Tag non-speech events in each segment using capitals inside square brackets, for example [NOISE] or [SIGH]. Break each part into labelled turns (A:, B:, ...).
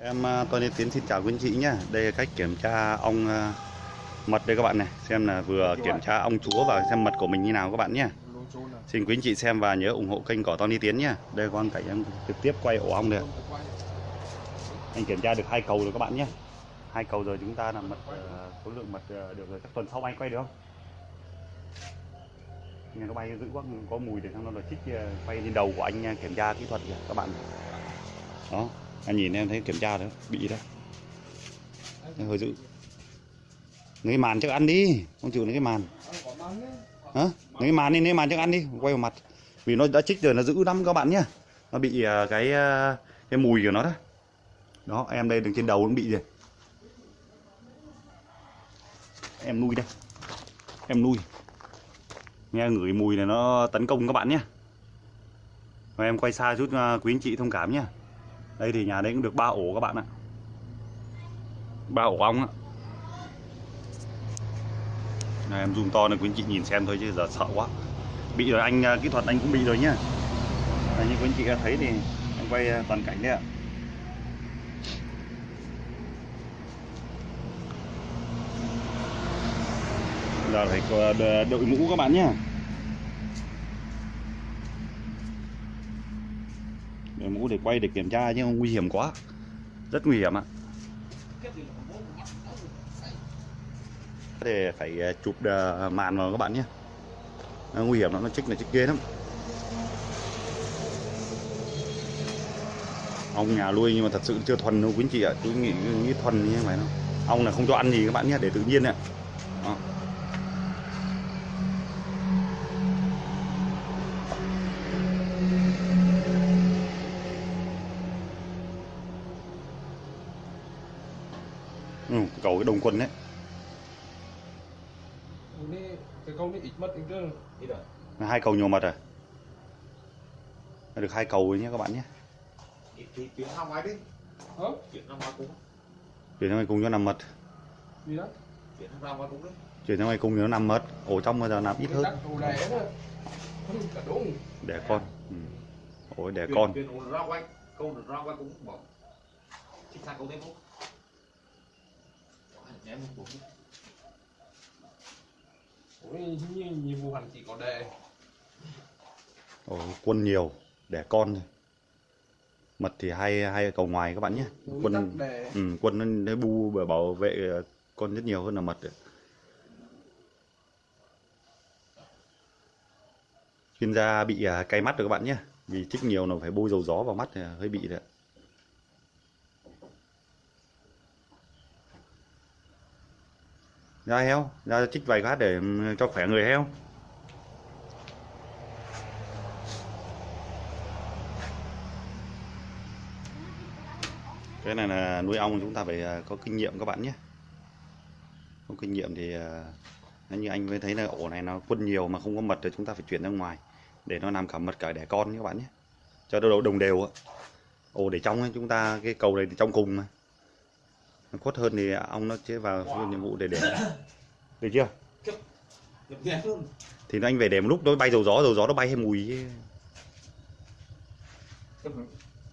A: Em à, Tony Tiến xin chào quý anh chị nhé. Đây là cách kiểm tra ong à, mật đây các bạn này. Xem là vừa kiểm tra ong chúa và xem mật của mình như nào các bạn nhé. Xin quý anh chị xem và nhớ ủng hộ kênh của Tony Tiến nhé. Đây con cảnh em trực tiếp quay ổ ong được. Anh kiểm tra được hai cầu rồi các bạn nhé. Hai cầu rồi chúng ta là mật à, số lượng mật được rồi. Chắc tuần sau anh quay được không? Nghe nó bay dữ quá có mùi để xong nó là chích quay lên đầu của anh kiểm tra kỹ thuật kìa các bạn. Đó, anh nhìn em thấy kiểm tra đấy, bị đấy. em hơi dữ. Lấy màn chắc ăn đi, không chịu lấy cái màn. Hả? Lấy màn đi, lấy màn chắc ăn đi, quay vào mặt. Vì nó đã chích rồi nó dữ lắm các bạn nhá. Nó bị à, cái à, cái mùi của nó đó. Đó, em đây đứng trên đầu nó bị rồi. Em nuôi đây. Em nuôi. Nghe ngửi mùi này nó tấn công các bạn nhé. Em quay xa chút à, quý anh chị thông cảm nhé. Đây thì nhà đấy cũng được ba ổ các bạn ạ. ba ổ ong ạ. Này, em zoom to này quý anh chị nhìn xem thôi chứ giờ sợ quá. Bị rồi anh à, kỹ thuật anh cũng bị rồi nhá. à, như quý anh chị đã thấy thì anh quay à, toàn cảnh đấy ạ. Giờ phải à, đội mũ các bạn nhé. Để quay để kiểm tra nhưng nguy hiểm quá. Rất nguy hiểm ạ. Để phải à, chụp à, màn vào các bạn nhé. Nó nguy hiểm lắm, nó chích là chích ghê lắm. Ong nhà nuôi nhưng mà thật sự chưa thuần đâu quý anh chị ạ. chú nghĩ, nghĩ thuần như vậy đâu. Ong là không cho ăn gì các bạn nhé, để tự nhiên ạ. Ừ, cầu cái đồng quân đấy.
B: Rồi.
A: hai cầu nhiều mật à? Được hai cầu rồi nhé các bạn nhé.
C: Chuyển ra ngoài đi. Chuyển ra ngoài cũng
A: chuyển sang ngoài cùng cho nằm mật
B: Gì đó?
C: chuyển ra ngoài đấy
A: chuyển cùng cho nó nằm mật ổ trong bây giờ nằm ít hơn.
B: Đặt đồ đẻ nữa. Không cả đúng.
A: đẻ con. Ừ. ôi đẻ
C: chuyển,
A: con
C: chuyển ổ ra ngoài câu được ra ngoài cũng bỏ chính xác câu đấy không nhém một
B: Ôi, như nhiệm vụ hành chỉ có đẻ.
A: ổ quân nhiều đẻ con thôi. Mật thì hai hai cầu ngoài các bạn nhé.
B: Đối
A: quân
B: đẻ.
A: ừ, quân nó nó bu và bảo vệ con rất nhiều hơn là mật chuyên gia bị à, cay mắt rồi các bạn nhé. Vì chích nhiều là phải bôi dầu gió vào mắt thì hơi bị đấy ra heo. Ra chích vài phát để ừ, cho khỏe người heo. Cái này là nuôi ong chúng ta phải à, có kinh nghiệm các bạn nhé. Không kinh nghiệm thì à, nếu như anh mới thấy là ổ này nó quân nhiều mà không có mật thì chúng ta phải chuyển ra ngoài để nó làm cả mật cả đẻ con các bạn nhé. Cho nó đồng đều ạ. ổ để trong ấy, chúng ta cái cầu này thì trong cùng mà khuất hơn thì ong nó chế vào wow. nhiệm vụ để để được chưa
C: thì nó
A: thì anh về để một lúc nó bay dầu gió dầu gió nó bay hay mùi chứ.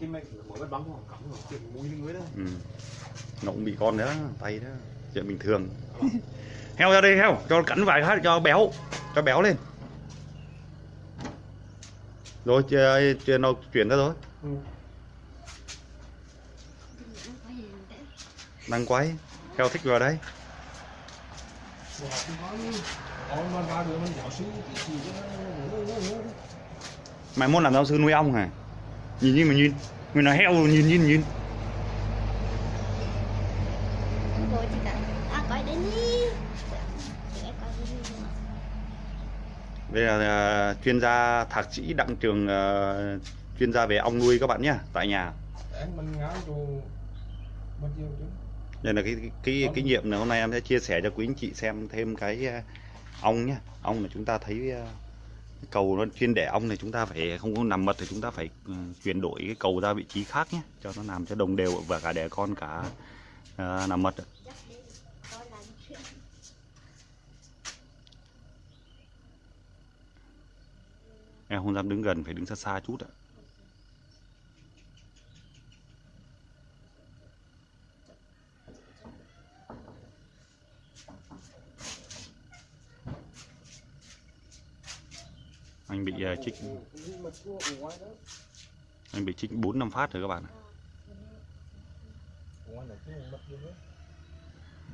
C: cái mẹ mỗi bắt bắn cắm rồi lên đó
A: ừ. nó cũng bị con nữa tay đó chuyện bình thường [LAUGHS] heo ra đây heo cho cắn vài phát cho béo cho béo lên rồi chưa, nó chuyển ra rồi
B: Ừ.
A: đang quay heo thích vào đây mày muốn làm giáo sư nuôi ong hả? Nhìn như mà nhìn. Người nói heo nhìn nhìn nhìn. Đây là uh, chuyên gia thạc sĩ đặng trường uh, chuyên gia về ong nuôi các bạn nhé tại nhà.
B: Để mình ngáo cho mất nhiều chứ
A: đây là cái cái kinh nghiệm này hôm nay em sẽ chia sẻ cho quý anh chị xem thêm cái à, ong nhé ong là chúng ta thấy à, cầu nó chuyên đẻ ong này chúng ta phải không có nằm mật thì chúng ta phải ừ, chuyển đổi cái cầu ra vị trí khác nhé cho nó làm cho đồng đều và cả đẻ con cả à, nằm mật
D: là
A: em không dám đứng gần phải đứng xa xa chút ạ anh bị ờ,
B: uh, chích
A: anh bị chích bốn năm phát rồi các bạn
B: ạ.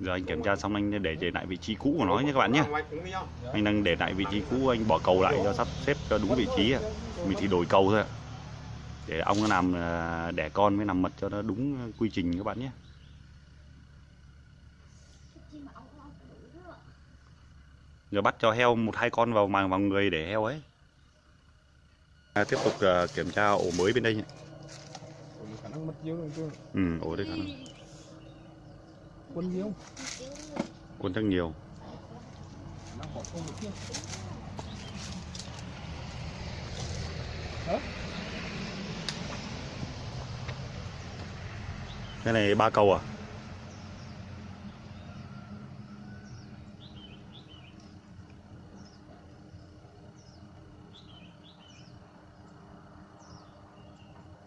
A: Giờ anh kiểm tra xong anh để để lại vị trí cũ của nó nhé các bạn nhé. Anh đang để lại vị trí cũ anh bỏ cầu lại cho sắp xếp cho đúng vị trí mình thì đổi cầu thôi ạ. Để ong nó làm ờ, đẻ con mới làm mật cho nó đúng quy trình các bạn nhé. Giờ bắt cho heo một hai con vào màng vào người để heo ấy à, tiếp tục ờ, kiểm tra ổ mới bên đây nhé.
B: Ủa, khả năng mất nhiều rồi
A: ừ ổ đây khả năng.
B: Quân nhiều.
A: Quân chắc nhiều.
B: Khả năng bỏ không được kia hả?
A: Cái này ba cầu à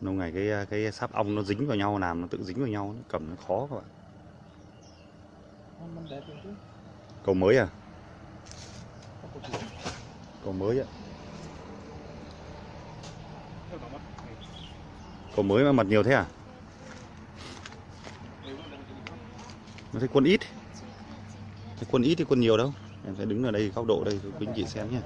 A: lâu ngày cái cái sáp ong nó dính vào nhau làm nó tự dính vào nhau nó cầm nó khó các bạn. Cầu mới à? Cầu mới ạ.
B: Mất
A: cầu mới mà mật nhiều thế à? Nó thấy quân ít. Thấy quân ít thì quân nhiều đâu. Em sẽ đứng ở đây góc độ đây cho quý anh chị xem nhé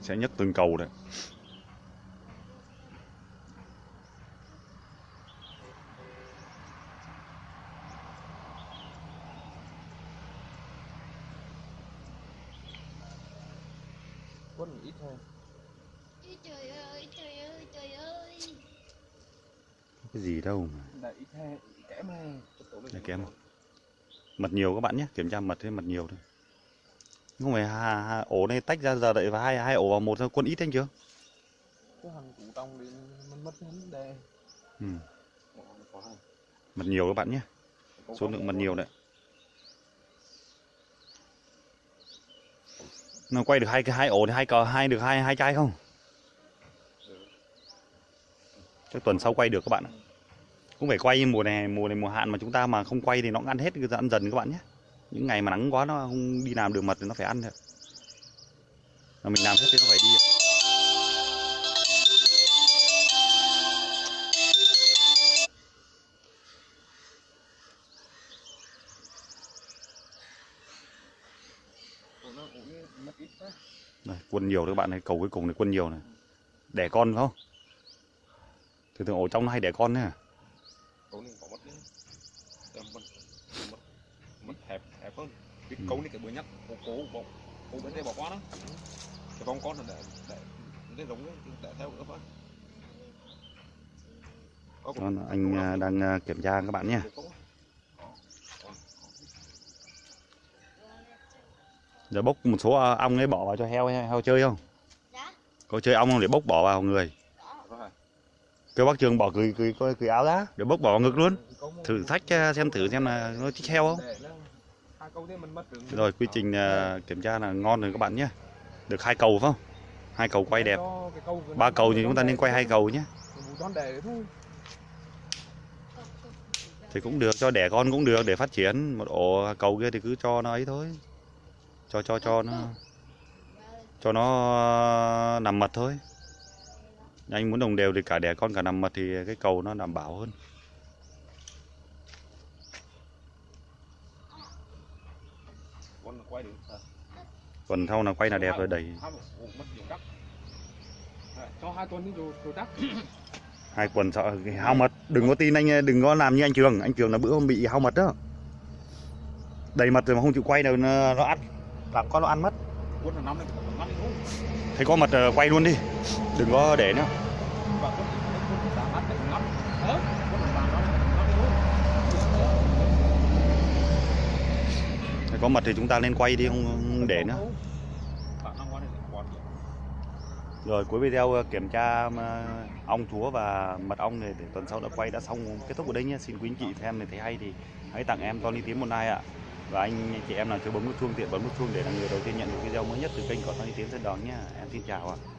A: sẽ nhấc từng cầu đấy
B: quân ít thôi.
D: Ôi trời ơi trời ơi trời ơi.
A: Cái gì đâu mà.
B: Đại ít hay kém hay
A: kém mật nhiều các bạn nhé kiểm tra mật thế mật nhiều thôi không phải hà, hà, ổ này tách ra giờ đợi vào hai hai ổ vào một thôi quân ít anh chưa?
B: Cái thằng cụ trong thì mình mất vấn đề
A: ừ. mật nhiều các bạn nhé. Số lượng mật nhiều đấy. Nó quay được hai cái hai ổ thì hai cờ hai được hai hai chai không? Chắc tuần sau quay được các bạn ạ. Cũng phải quay mùa này mùa này mùa hạn mà chúng ta mà không quay thì nó ăn hết cứ ăn dần các bạn nhé những ngày mà nắng quá nó không đi làm được mật thì nó phải ăn thôi. Mà mình làm hết thì nó phải đi. Ạ. Đây, quân nhiều đấy các bạn này cầu cuối cùng này quân nhiều này. Đẻ con phải không? Thường thường ổ trong nó hay đẻ con đấy à
C: Câu này có mất đi. Em mất mất mất hẹp hơn. Cái
A: Ừ.
C: câu này cái bữa nhất. Cô cố bỏ cô bên đây bỏ qua đó. Cái con con là để để để giống để theo. Có
A: Đó là anh à, đang à, kiểm tra các bạn nhé. Giờ bốc một số à, ong ấy bỏ vào cho heo heo chơi không?
D: Dạ.
A: Có chơi ong không để bốc bỏ vào người?
D: Có.
A: Kêu bác trường bỏ cười cười cười, cười áo ra để bốc bỏ ngực luôn. Thử thách xem thử xem là nó thích heo không rồi, quy trình à, kiểm tra là ngon rồi các bạn nhé. Được hai cầu phải không? Hai cầu quay đẹp. Ba cầu thì chúng ta nên quay hai cầu nhé. Thì cũng được, cho đẻ con cũng được, để phát triển. Một ổ cầu kia thì cứ cho nó ấy thôi. Cho cho cho nó cho nó nằm mật thôi. Anh muốn đồng đều thì cả đẻ con cả nằm mật thì cái cầu nó đảm bảo hơn.
C: Con quay được.
A: sau là quay là đẹp rồi đẩy.
C: Hai
B: cho hai tuần rồi
A: hai quần sợ hao mật. Đừng có tin anh đừng có làm như anh trường. Anh trường là bữa hôm bị hao mật đó. Đầy mật rồi mà không chịu quay đâu nó, nó ăn. Làm con nó ăn mất. Thấy có mật ờ, quay luôn đi. Đừng có để nữa
C: Và quân quân đã bắt được năm. Hả? Quân là năm năm này luôn.
A: thấy có mật thì chúng ta nên quay đi không, không để nữa Rồi cuối video ờ, kiểm tra ờ, ong chúa và mật ong này để tuần sau đã quay đã xong kết thúc ở đây nhé. Xin quý anh chị xem này thấy hay thì hãy tặng em Tony Tiến một like ạ. và anh chị em nào chưa bấm nút chuông tiện bấm nút chuông để là người đầu tiên nhận được video mới nhất từ kênh của Tony Tiến sẽ Đón nhé em xin chào ạ